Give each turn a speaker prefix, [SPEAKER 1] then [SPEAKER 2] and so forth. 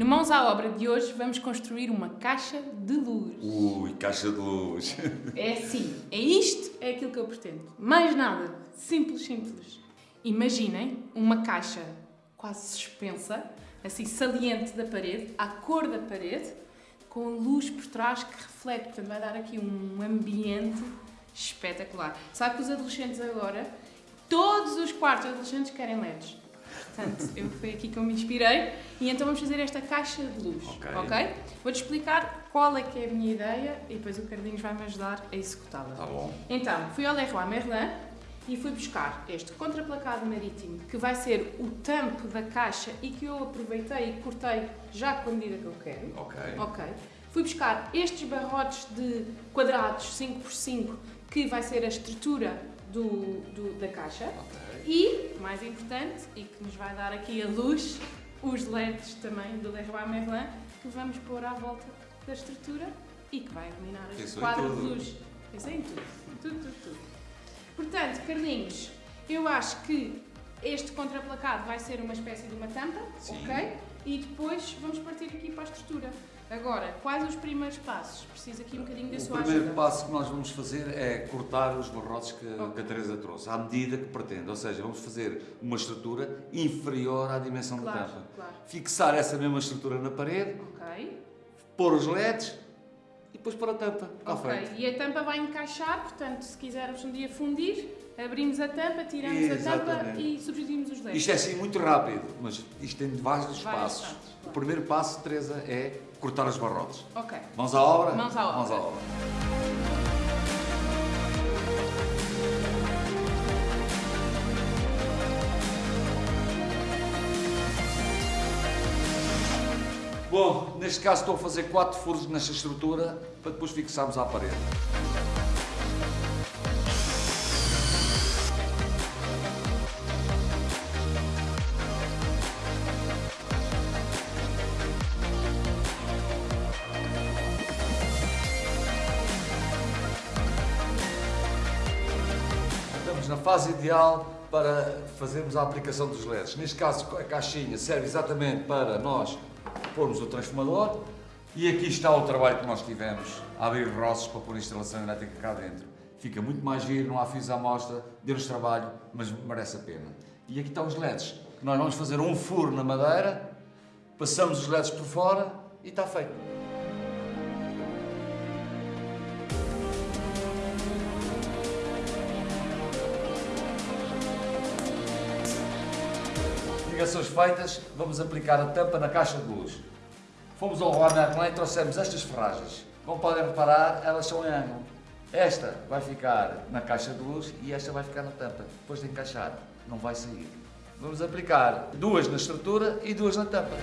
[SPEAKER 1] No Mãos à Obra de hoje vamos construir uma caixa de luz.
[SPEAKER 2] Ui, caixa de luz.
[SPEAKER 1] É assim, é isto, é aquilo que eu pretendo. Mais nada, simples, simples. Imaginem uma caixa quase suspensa, assim saliente da parede, à cor da parede, com luz por trás que reflete, portanto vai dar aqui um ambiente espetacular. Sabe que os adolescentes agora, todos os quartos adolescentes querem LEDs. Portanto, eu foi aqui que eu me inspirei e então vamos fazer esta caixa de luz,
[SPEAKER 2] Ok.
[SPEAKER 1] ok? Vou-te explicar qual é que é a minha ideia e depois o Carlinhos vai-me ajudar a executá-la.
[SPEAKER 2] Tá bom.
[SPEAKER 1] Então, fui ao Leroy Merlin e fui buscar este contraplacado marítimo que vai ser o tampo da caixa e que eu aproveitei e cortei já com a medida que eu quero.
[SPEAKER 2] Ok.
[SPEAKER 1] Ok. Fui buscar estes barrotes de quadrados 5x5 que vai ser a estrutura do, do- da caixa.
[SPEAKER 2] Ok.
[SPEAKER 1] E, mais importante, e que nos vai dar aqui a luz, os LEDs também do Leroy Merlin que vamos pôr à volta da estrutura e que vai iluminar
[SPEAKER 2] em
[SPEAKER 1] quadro de luz. Pensei em tudo. Tudo, tudo, tudo. Portanto, Carlinhos, eu acho que este contraplacado vai ser uma espécie de uma tampa,
[SPEAKER 2] Sim.
[SPEAKER 1] ok? E depois vamos partir aqui para a estrutura. Agora, quais os primeiros passos? Preciso aqui um bocadinho da
[SPEAKER 2] O
[SPEAKER 1] sua
[SPEAKER 2] primeiro
[SPEAKER 1] ajuda.
[SPEAKER 2] passo que nós vamos fazer é cortar os barrotes que,
[SPEAKER 1] Ok.
[SPEAKER 2] que a Teresa trouxe, à medida que pretende. Ou seja, vamos fazer uma estrutura inferior à dimensão da
[SPEAKER 1] Claro,
[SPEAKER 2] tampa.
[SPEAKER 1] claro.
[SPEAKER 2] Fixar essa mesma estrutura na parede,
[SPEAKER 1] Ok.
[SPEAKER 2] pôr os LEDs depois pôr a tampa.
[SPEAKER 1] Ok, e a tampa vai encaixar, portanto, se quisermos um dia fundir, abrimos a tampa, tiramos a tampa
[SPEAKER 2] Exatamente.
[SPEAKER 1] e substituímos os LEDs.
[SPEAKER 2] Isto é assim muito rápido, mas isto tem vários,
[SPEAKER 1] Vários
[SPEAKER 2] passos.
[SPEAKER 1] passos,
[SPEAKER 2] O
[SPEAKER 1] claro.
[SPEAKER 2] primeiro passo, Teresa, é cortar os barrotes.
[SPEAKER 1] Ok.
[SPEAKER 2] Mãos à obra?
[SPEAKER 1] Mãos à obra.
[SPEAKER 2] Mãos à obra. Bom, neste caso estou a fazer quatro furos nesta estrutura para depois fixarmos à parede. Estamos na fase ideal para fazermos a aplicação dos LEDs. Neste caso, a caixinha serve exatamente para nós pormos o transformador e aqui está o trabalho que nós tivemos a abrir roços para pôr a instalação elétrica cá dentro. Fica muito mais giro, não há fios à mostra, deu-nos trabalho, mas merece a pena. E aqui estão os LEDs. Nós vamos fazer um furo na madeira, passamos os LEDs por fora e está feito. Ligações feitas, vamos aplicar a tampa na caixa de luz. Fomos ao Juan e trouxemos estas ferragens. Como podem reparar, elas são em ângulo. Esta vai ficar na caixa de luz e esta vai ficar na tampa. Depois de encaixar, não vai sair. Vamos aplicar duas na estrutura e duas na tampa.